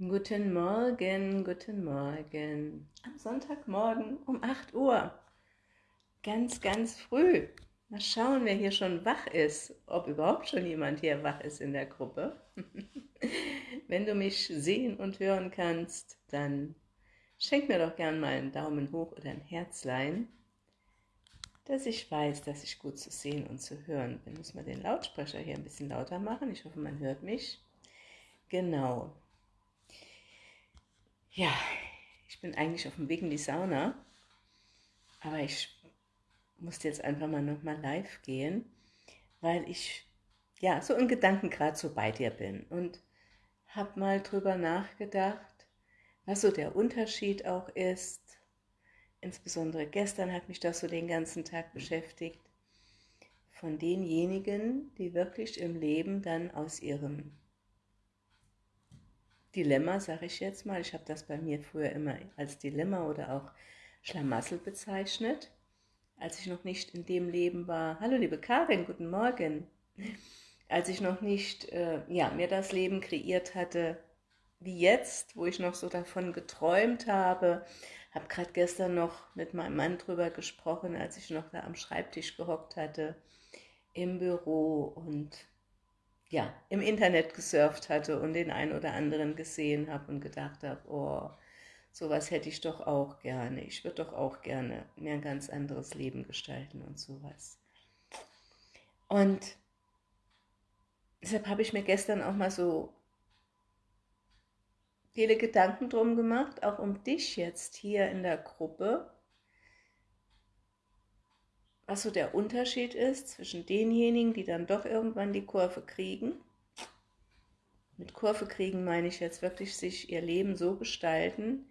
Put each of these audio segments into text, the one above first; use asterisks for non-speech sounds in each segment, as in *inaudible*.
Guten Morgen, guten Morgen. Am Sonntagmorgen um 8 Uhr. Ganz, ganz früh. Mal schauen, wer hier schon wach ist. Ob überhaupt schon jemand hier wach ist in der Gruppe. *laughs* Wenn du mich sehen und hören kannst, dann schenk mir doch gern mal einen Daumen hoch oder ein Herzlein, dass ich weiß, dass ich gut zu sehen und zu hören bin. Muss man den Lautsprecher hier ein bisschen lauter machen. Ich hoffe, man hört mich. Genau. Ja, ich bin eigentlich auf dem Weg in die Sauna, aber ich musste jetzt einfach mal nochmal live gehen, weil ich ja so in Gedanken gerade so bei dir bin und habe mal drüber nachgedacht, was so der Unterschied auch ist. Insbesondere gestern hat mich das so den ganzen Tag beschäftigt von denjenigen, die wirklich im Leben dann aus ihrem Dilemma, sage ich jetzt mal. Ich habe das bei mir früher immer als Dilemma oder auch Schlamassel bezeichnet, als ich noch nicht in dem Leben war. Hallo liebe Karin, guten Morgen. Als ich noch nicht äh, ja, mir das Leben kreiert hatte, wie jetzt, wo ich noch so davon geträumt habe, habe gerade gestern noch mit meinem Mann drüber gesprochen, als ich noch da am Schreibtisch gehockt hatte, im Büro und ja, im Internet gesurft hatte und den einen oder anderen gesehen habe und gedacht habe, oh, sowas hätte ich doch auch gerne. Ich würde doch auch gerne mir ein ganz anderes Leben gestalten und sowas. Und deshalb habe ich mir gestern auch mal so viele Gedanken drum gemacht, auch um dich jetzt hier in der Gruppe, was so der Unterschied ist zwischen denjenigen, die dann doch irgendwann die Kurve kriegen. Mit Kurve kriegen meine ich jetzt wirklich sich ihr Leben so gestalten,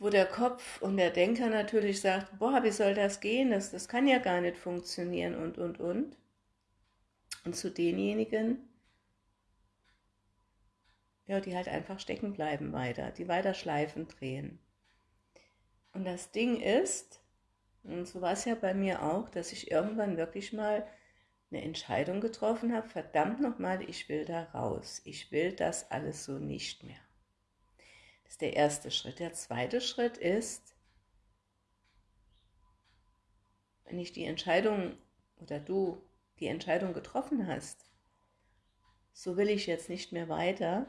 wo der Kopf und der Denker natürlich sagt, boah, wie soll das gehen, das, das kann ja gar nicht funktionieren und, und, und. Und zu denjenigen, ja, die halt einfach stecken bleiben weiter, die weiter Schleifen drehen. Und das Ding ist, und so war es ja bei mir auch, dass ich irgendwann wirklich mal eine Entscheidung getroffen habe, verdammt nochmal, ich will da raus. Ich will das alles so nicht mehr. Das ist der erste Schritt. Der zweite Schritt ist, wenn ich die Entscheidung oder du die Entscheidung getroffen hast, so will ich jetzt nicht mehr weiter,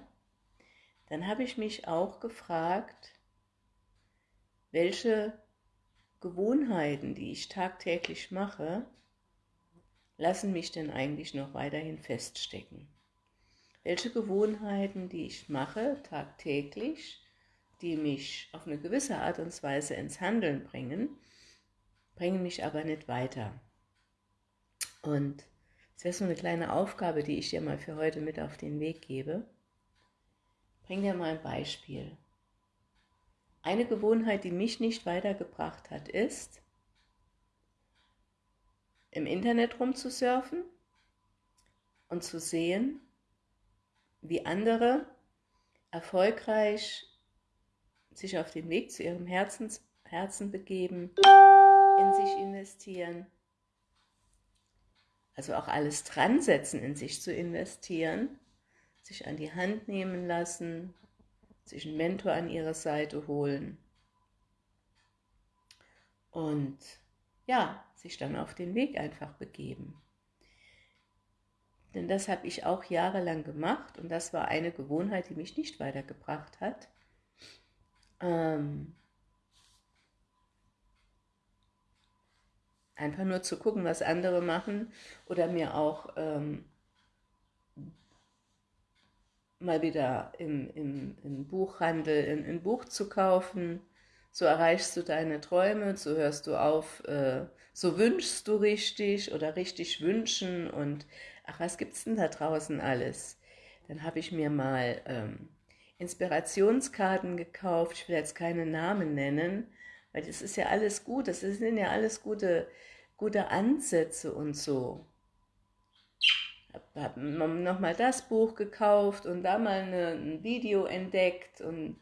dann habe ich mich auch gefragt, welche Gewohnheiten, die ich tagtäglich mache, lassen mich denn eigentlich noch weiterhin feststecken? Welche Gewohnheiten, die ich mache tagtäglich, die mich auf eine gewisse Art und Weise ins Handeln bringen, bringen mich aber nicht weiter. Und das wäre so eine kleine Aufgabe, die ich dir mal für heute mit auf den Weg gebe. Bring dir mal ein Beispiel. Eine Gewohnheit, die mich nicht weitergebracht hat, ist, im Internet rumzusurfen und zu sehen, wie andere erfolgreich sich auf den Weg zu ihrem Herzens, Herzen begeben, in sich investieren, also auch alles dran setzen, in sich zu investieren, sich an die Hand nehmen lassen, sich einen Mentor an ihre Seite holen und ja, sich dann auf den Weg einfach begeben. Denn das habe ich auch jahrelang gemacht und das war eine Gewohnheit, die mich nicht weitergebracht hat. Ähm, einfach nur zu gucken, was andere machen oder mir auch ähm, mal wieder im, im, im Buchhandel ein, ein, Buch zu kaufen. So erreichst du deine Träume, so hörst du auf, äh, so wünschst du richtig oder richtig wünschen und ach, was gibt's denn da draußen alles? Dann habe ich mir mal ähm, Inspirationskarten gekauft, ich will jetzt keine Namen nennen, weil das ist ja alles gut, das sind ja alles gute, gute Ansätze und so habe nochmal das Buch gekauft und da mal eine, ein Video entdeckt und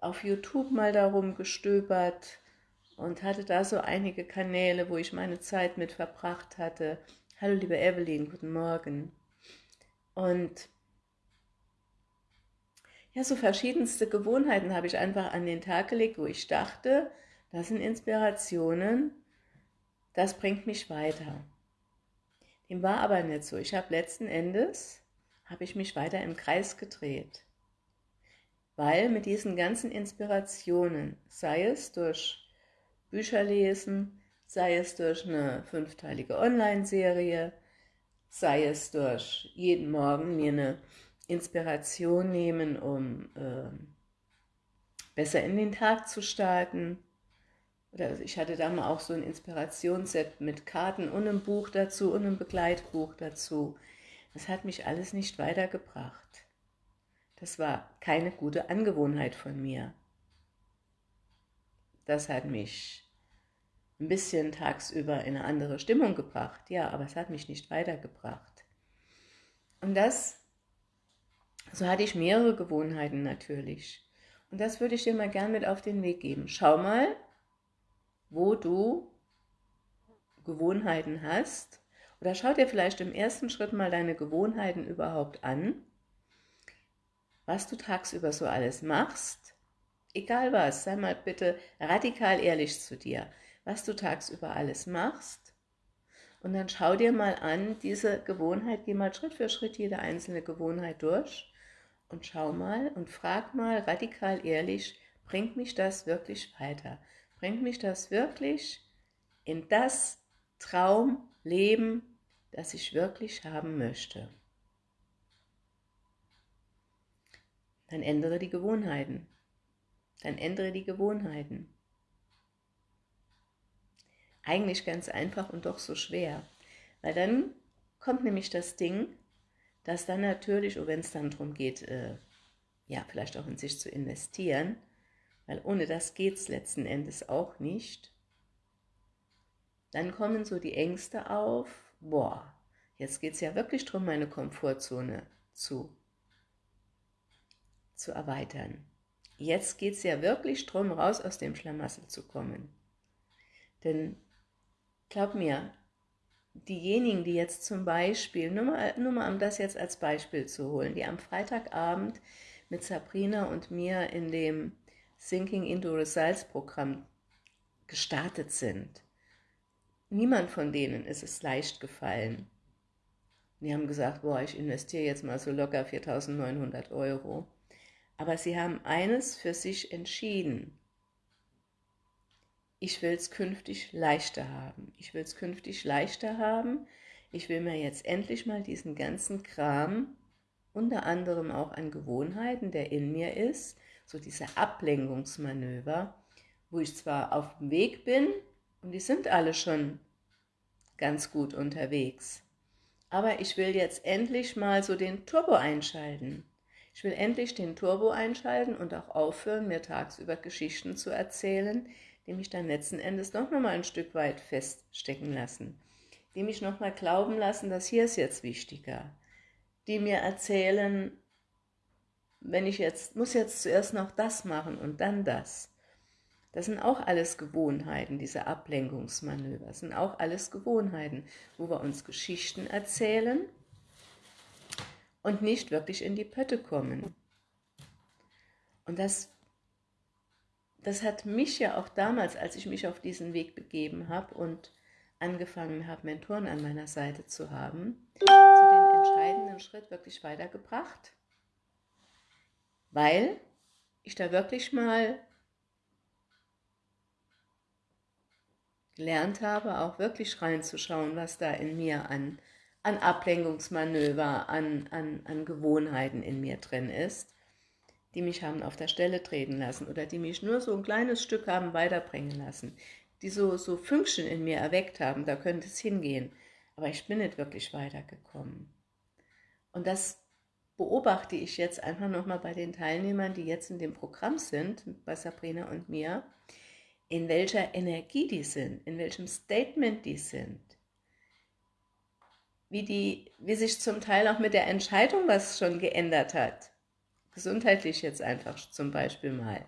auf YouTube mal darum gestöbert und hatte da so einige Kanäle, wo ich meine Zeit mit verbracht hatte. Hallo liebe Evelyn, guten Morgen. Und ja, so verschiedenste Gewohnheiten habe ich einfach an den Tag gelegt, wo ich dachte, das sind Inspirationen, das bringt mich weiter. Dem war aber nicht so. Ich habe letzten Endes, habe ich mich weiter im Kreis gedreht. Weil mit diesen ganzen Inspirationen, sei es durch Bücher lesen, sei es durch eine fünfteilige Online-Serie, sei es durch jeden Morgen mir eine Inspiration nehmen, um äh, besser in den Tag zu starten. Oder ich hatte da mal auch so ein Inspirationsset mit Karten und einem Buch dazu und einem Begleitbuch dazu. Das hat mich alles nicht weitergebracht. Das war keine gute Angewohnheit von mir. Das hat mich ein bisschen tagsüber in eine andere Stimmung gebracht, ja, aber es hat mich nicht weitergebracht. Und das, so hatte ich mehrere Gewohnheiten natürlich. Und das würde ich dir mal gern mit auf den Weg geben. Schau mal, wo du Gewohnheiten hast. Oder schau dir vielleicht im ersten Schritt mal deine Gewohnheiten überhaupt an. Was du tagsüber so alles machst. Egal was, sei mal bitte radikal ehrlich zu dir was du tagsüber alles machst. Und dann schau dir mal an, diese Gewohnheit, geh mal Schritt für Schritt jede einzelne Gewohnheit durch und schau mal und frag mal radikal ehrlich, bringt mich das wirklich weiter? Bringt mich das wirklich in das Traumleben, das ich wirklich haben möchte? Dann ändere die Gewohnheiten. Dann ändere die Gewohnheiten. Eigentlich ganz einfach und doch so schwer. Weil dann kommt nämlich das Ding, dass dann natürlich, wenn es dann darum geht, äh, ja, vielleicht auch in sich zu investieren, weil ohne das geht es letzten Endes auch nicht, dann kommen so die Ängste auf, boah, jetzt geht es ja wirklich darum, meine Komfortzone zu, zu erweitern. Jetzt geht es ja wirklich darum, raus aus dem Schlamassel zu kommen. Denn Glaub mir, diejenigen, die jetzt zum Beispiel, nur mal, nur mal um das jetzt als Beispiel zu holen, die am Freitagabend mit Sabrina und mir in dem Thinking into Results Programm gestartet sind. Niemand von denen ist es leicht gefallen. Die haben gesagt, boah, ich investiere jetzt mal so locker 4.900 Euro. Aber sie haben eines für sich entschieden ich will es künftig leichter haben. Ich will es künftig leichter haben. Ich will mir jetzt endlich mal diesen ganzen Kram, unter anderem auch an Gewohnheiten, der in mir ist, so diese Ablenkungsmanöver, wo ich zwar auf dem Weg bin, und die sind alle schon ganz gut unterwegs, aber ich will jetzt endlich mal so den Turbo einschalten. Ich will endlich den Turbo einschalten und auch aufhören, mir tagsüber Geschichten zu erzählen, die mich dann letzten Endes doch nochmal ein Stück weit feststecken lassen, die mich nochmal glauben lassen, dass hier ist jetzt wichtiger, die mir erzählen, wenn ich jetzt, muss jetzt zuerst noch das machen und dann das. Das sind auch alles Gewohnheiten, diese Ablenkungsmanöver, das sind auch alles Gewohnheiten, wo wir uns Geschichten erzählen und nicht wirklich in die Pötte kommen. Und das das hat mich ja auch damals, als ich mich auf diesen Weg begeben habe und angefangen habe, Mentoren an meiner Seite zu haben, zu dem entscheidenden Schritt wirklich weitergebracht, weil ich da wirklich mal gelernt habe, auch wirklich reinzuschauen, was da in mir an, an Ablenkungsmanöver, an, an, an Gewohnheiten in mir drin ist die mich haben auf der Stelle treten lassen oder die mich nur so ein kleines Stück haben weiterbringen lassen, die so, so Fünkchen in mir erweckt haben, da könnte es hingehen. Aber ich bin nicht wirklich weitergekommen. Und das beobachte ich jetzt einfach nochmal bei den Teilnehmern, die jetzt in dem Programm sind, bei Sabrina und mir, in welcher Energie die sind, in welchem Statement die sind, wie, die, wie sich zum Teil auch mit der Entscheidung was schon geändert hat. Gesundheitlich jetzt einfach zum Beispiel mal,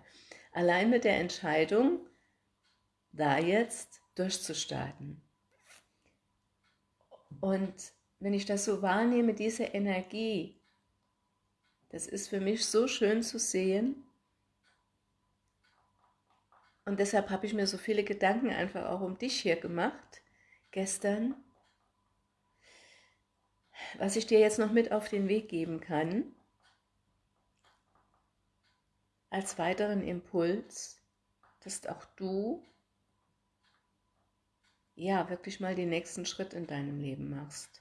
allein mit der Entscheidung, da jetzt durchzustarten. Und wenn ich das so wahrnehme, diese Energie, Das ist für mich so schön zu sehen. Und deshalb habe ich mir so viele Gedanken einfach auch um dich hier gemacht, gestern. Was ich dir jetzt noch mit auf den Weg geben kann, als weiteren Impuls, dass auch du ja wirklich mal den nächsten Schritt in deinem Leben machst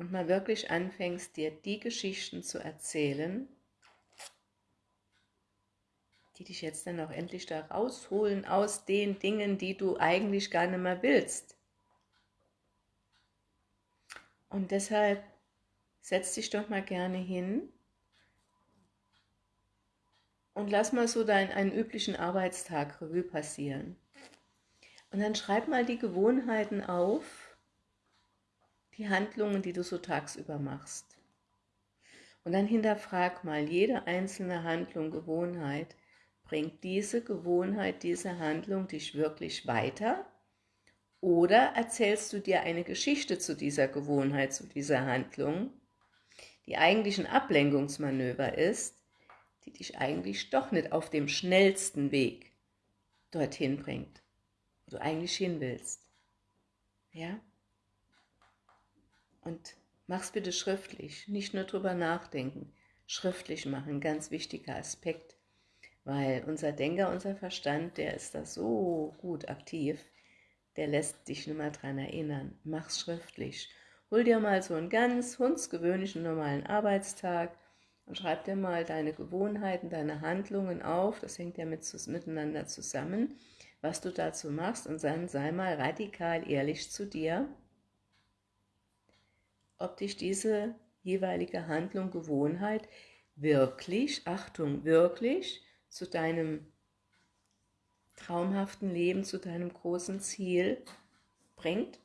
und mal wirklich anfängst, dir die Geschichten zu erzählen, die dich jetzt dann auch endlich da rausholen aus den Dingen, die du eigentlich gar nicht mehr willst. Und deshalb setz dich doch mal gerne hin und lass mal so deinen einen üblichen Arbeitstag Revue passieren. Und dann schreib mal die Gewohnheiten auf, die Handlungen, die du so tagsüber machst. Und dann hinterfrag mal jede einzelne Handlung, Gewohnheit. Bringt diese Gewohnheit, diese Handlung dich wirklich weiter? Oder erzählst du dir eine Geschichte zu dieser Gewohnheit, zu dieser Handlung, die eigentlich ein Ablenkungsmanöver ist, die dich eigentlich doch nicht auf dem schnellsten Weg dorthin bringt, wo du eigentlich hin willst. Ja? Und mach's bitte schriftlich, nicht nur drüber nachdenken, schriftlich machen, ganz wichtiger Aspekt, weil unser Denker, unser Verstand, der ist da so gut aktiv, der lässt dich nur mal dran erinnern. Mach's schriftlich. Hol dir mal so einen ganz hundsgewöhnlichen normalen Arbeitstag, und schreib dir mal deine Gewohnheiten, deine Handlungen auf, das hängt ja mit, miteinander zusammen, was du dazu machst. Und dann sei mal radikal ehrlich zu dir, ob dich diese jeweilige Handlung, Gewohnheit wirklich, Achtung, wirklich zu deinem traumhaften Leben, zu deinem großen Ziel bringt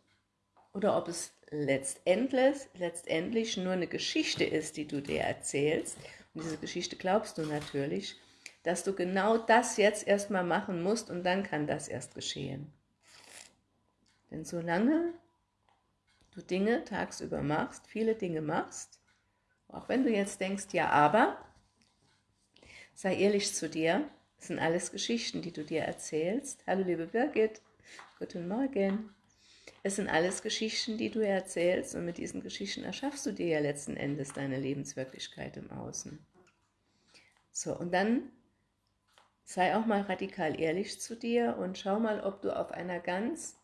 oder ob es letztendlich, letztendlich nur eine Geschichte ist, die du dir erzählst, und diese Geschichte glaubst du natürlich, dass du genau das jetzt erstmal machen musst und dann kann das erst geschehen. Denn solange du Dinge tagsüber machst, viele Dinge machst, auch wenn du jetzt denkst, ja, aber, sei ehrlich zu dir, das sind alles Geschichten, die du dir erzählst. Hallo liebe Birgit, guten Morgen. Es sind alles Geschichten, die du erzählst und mit diesen Geschichten erschaffst du dir ja letzten Endes deine Lebenswirklichkeit im Außen. So, und dann sei auch mal radikal ehrlich zu dir und schau mal, ob du auf einer ganz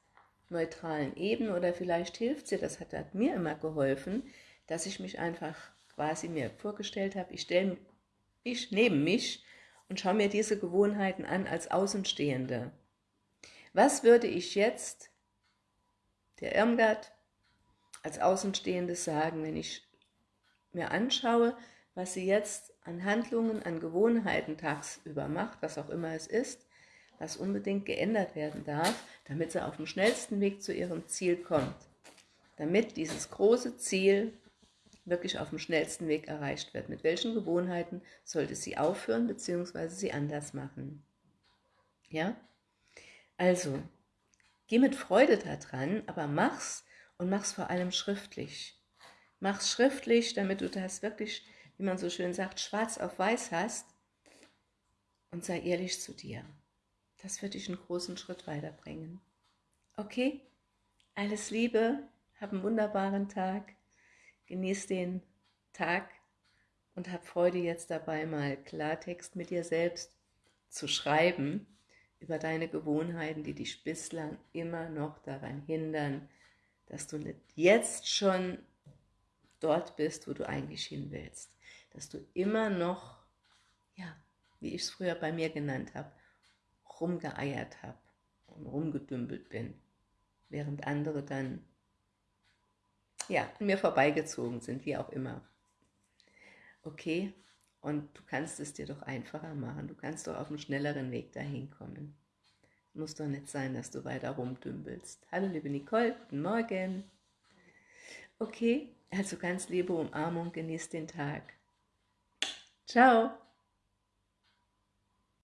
neutralen Ebene oder vielleicht hilft dir, das hat, hat mir immer geholfen, dass ich mich einfach quasi mir vorgestellt habe, ich stelle mich neben mich und schaue mir diese Gewohnheiten an als Außenstehende. Was würde ich jetzt der Irmgard als Außenstehendes sagen, wenn ich mir anschaue, was sie jetzt an Handlungen, an Gewohnheiten tagsüber macht, was auch immer es ist, was unbedingt geändert werden darf, damit sie auf dem schnellsten Weg zu ihrem Ziel kommt. Damit dieses große Ziel wirklich auf dem schnellsten Weg erreicht wird. Mit welchen Gewohnheiten sollte sie aufhören bzw. sie anders machen? Ja? Also, Geh mit Freude daran, aber mach's und mach's vor allem schriftlich. Mach's schriftlich, damit du das wirklich, wie man so schön sagt, schwarz auf weiß hast und sei ehrlich zu dir. Das wird dich einen großen Schritt weiterbringen. Okay? Alles Liebe, hab einen wunderbaren Tag, genieß den Tag und hab Freude jetzt dabei, mal Klartext mit dir selbst zu schreiben über deine Gewohnheiten, die dich bislang immer noch daran hindern, dass du jetzt schon dort bist, wo du eigentlich hin willst. Dass du immer noch, ja, wie ich es früher bei mir genannt habe, rumgeeiert habe und rumgedümpelt bin, während andere dann, ja, mir vorbeigezogen sind, wie auch immer. Okay, und du kannst es dir doch einfacher machen. Du kannst doch auf einen schnelleren Weg dahin kommen. Muss doch nicht sein, dass du weiter rumdümpelst. Hallo liebe Nicole, guten Morgen. Okay, also ganz liebe Umarmung, genieß den Tag. Ciao.